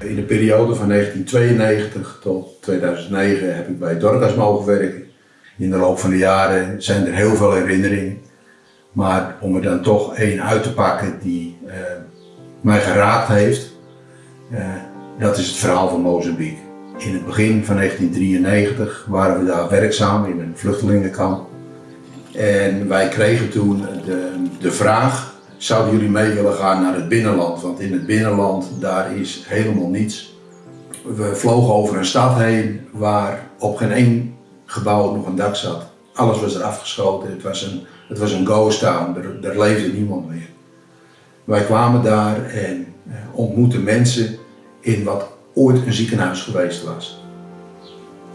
in de periode van 1992 tot 2009 heb ik bij Dorcas mogen werken. In de loop van de jaren zijn er heel veel herinneringen. Maar om er dan toch één uit te pakken die uh, mij geraakt heeft, uh, dat is het verhaal van Mozambique. In het begin van 1993 waren we daar werkzaam in een vluchtelingenkamp. En wij kregen toen de, de vraag, zouden jullie mee willen gaan naar het binnenland? Want in het binnenland, daar is helemaal niets. We vlogen over een stad heen waar op geen één gebouw nog een dak zat. Alles was er afgeschoten, het was een, het was een ghost town, er, er leefde niemand meer. Wij kwamen daar en eh, ontmoetten mensen in wat ooit een ziekenhuis geweest was.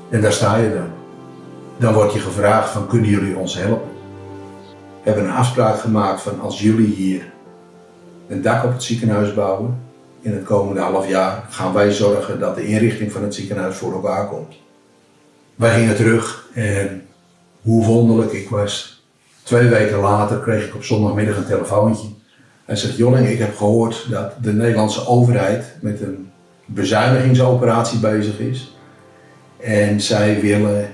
En daar sta je dan. Dan wordt je gevraagd van kunnen jullie ons helpen? Hebben een afspraak gemaakt van als jullie hier een dak op het ziekenhuis bouwen, in het komende half jaar gaan wij zorgen dat de inrichting van het ziekenhuis voor elkaar komt. Wij gingen terug en hoe wonderlijk ik was. Twee weken later kreeg ik op zondagmiddag een telefoontje. Hij zegt, Jolling, ik heb gehoord dat de Nederlandse overheid met een bezuinigingsoperatie bezig is. En zij willen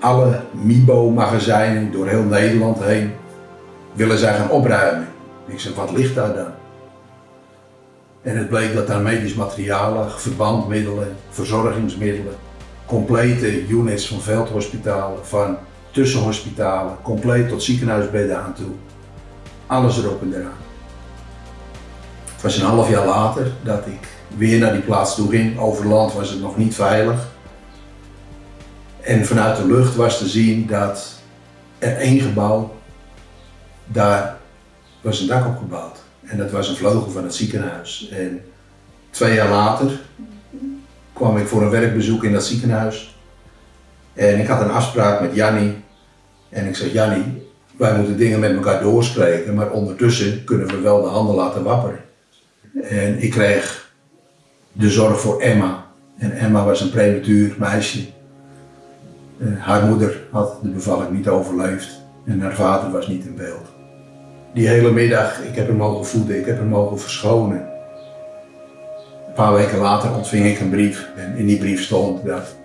alle MIBO-magazijnen door heel Nederland heen, willen zij gaan opruimen. Ik zeg, wat ligt daar dan? En het bleek dat daar medisch materialen, verbandmiddelen, verzorgingsmiddelen, complete units van veldhospitalen, van tussenhospitalen, compleet tot ziekenhuisbedden aan toe. Alles erop en eraan. Het was een half jaar later dat ik weer naar die plaats toe ging. Over land was het nog niet veilig. En vanuit de lucht was te zien dat er één gebouw, daar was een dak op gebouwd. En dat was een vleugel van het ziekenhuis. En twee jaar later kwam ik voor een werkbezoek in dat ziekenhuis. En ik had een afspraak met Jannie. En ik zeg, Jannie, wij moeten dingen met elkaar doorspreken, maar ondertussen kunnen we wel de handen laten wapperen. En ik kreeg de zorg voor Emma. En Emma was een prematuur meisje. Uh, haar moeder had de bevalling niet overleefd en haar vader was niet in beeld. Die hele middag, ik heb hem mogen voeden, ik heb hem mogen verschonen. Een paar weken later ontving ik een brief en in die brief stond dat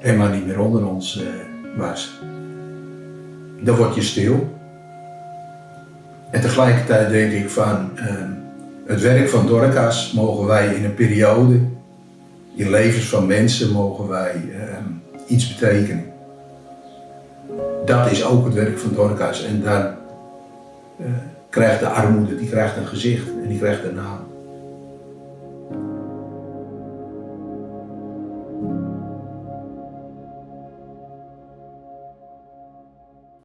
Emma niet meer onder ons uh, was. Dan word je stil. En tegelijkertijd denk ik van, uh, het werk van Dorcas mogen wij in een periode, in levens van mensen, mogen wij uh, iets betekenen. Dat is ook het werk van Dorcas en daar eh, krijgt de armoede, die krijgt een gezicht en die krijgt een naam.